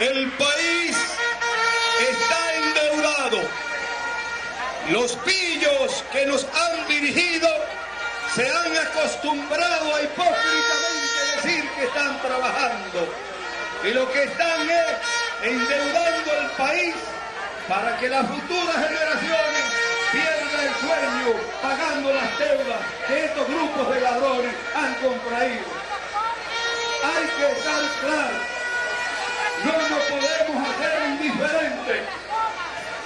El país está endeudado. Los pillos que nos han dirigido se han acostumbrado a hipócritamente decir que están trabajando. Y lo que están es endeudando el país para que las futuras generaciones pierdan el sueño pagando las deudas de estos grupos de ladrones.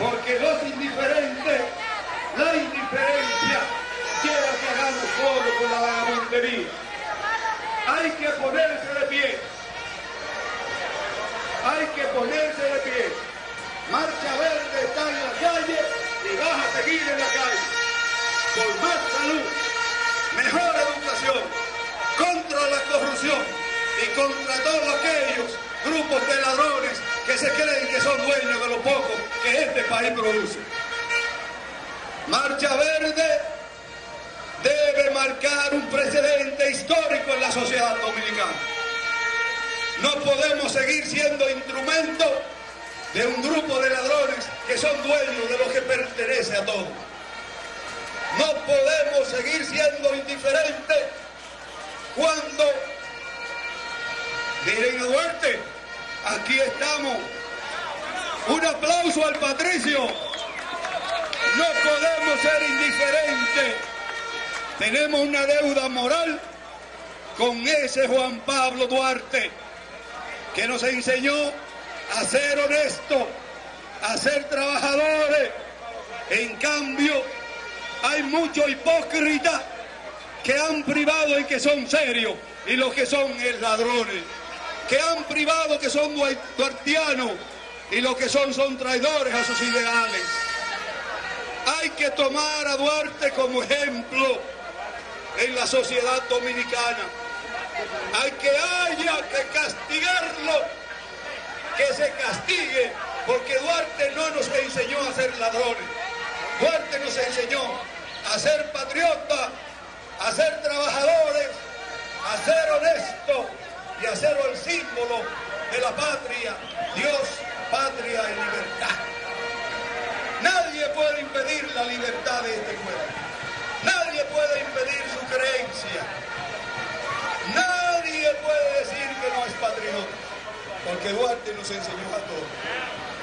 Porque los indiferentes, la indiferencia, quiera que hagamos todo con la vagabundería. Hay que ponerse de pie hay que ponerse de pie. Marcha Verde está en la calle y vas a seguir en la calle. Por más salud, mejor educación, contra la corrupción y contra todos aquellos grupos de ladrones que se creen que son dueños de lo poco este país produce. Marcha Verde debe marcar un precedente histórico en la sociedad dominicana. No podemos seguir siendo instrumento de un grupo de ladrones que son dueños de lo que pertenece a todos. No podemos seguir siendo indiferentes cuando, miren a Duarte, aquí estamos. Un aplauso al Patricio. No podemos ser indiferentes. Tenemos una deuda moral con ese Juan Pablo Duarte que nos enseñó a ser honestos, a ser trabajadores. En cambio, hay muchos hipócritas que han privado en que son serios y los que son es ladrones, que han privado que son duartianos y los que son son traidores a sus ideales. Hay que tomar a Duarte como ejemplo en la sociedad dominicana hay que haya que castigarlo, que se castigue, porque Duarte no nos enseñó a ser ladrones. Duarte nos enseñó a ser patriotas, a ser trabajadores, a ser honestos y a ser el símbolo de la patria, Dios, la libertad de este pueblo. Nadie puede impedir su creencia. Nadie puede decir que no es patriota, porque Duarte nos enseñó a todos.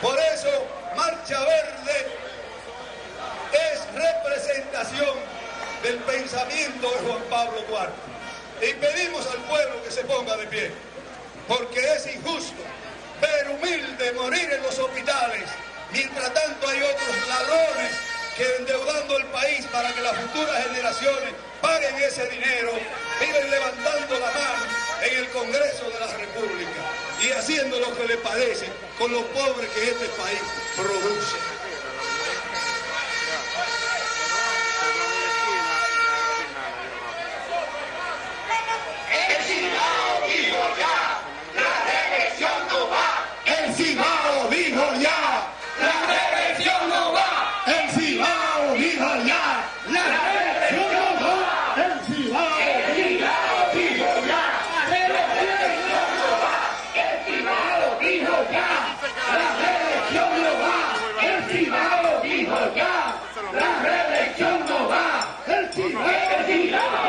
Por eso, Marcha Verde es representación del pensamiento de Juan Pablo Duarte. Y pedimos al pueblo que se ponga de pie, porque es injusto ver humilde morir en los hospitales, mientras tanto hay otros ladrones que endeudando el país para que las futuras generaciones paguen ese dinero, viven levantando la mano en el Congreso de la República y haciendo lo que le parece con los pobres que este país produce. La reelección no va, el privado dijo ya. La reelección no va, el privado dijo ya. La reelección no va, el privado ya.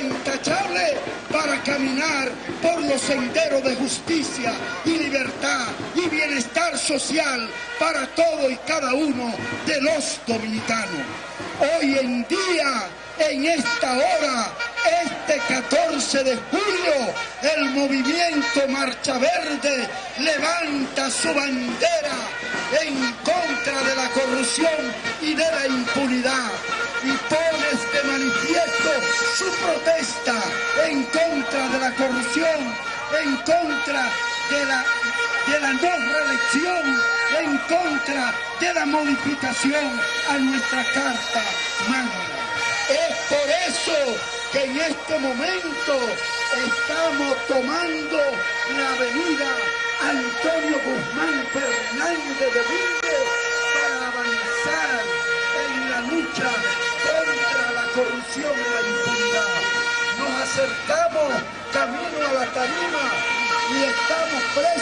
intachable para caminar por los senderos de justicia y libertad y bienestar social para todo y cada uno de los dominicanos. Hoy en día, en esta hora, este 14 de julio, el movimiento Marcha Verde levanta su bandera en contra de la corrupción y de la impunidad su protesta en contra de la corrupción, en contra de la, de la no reelección, en contra de la modificación a nuestra Carta Magna. Es por eso que en este momento estamos tomando la avenida Antonio Guzmán Fernández de Domínguez Nos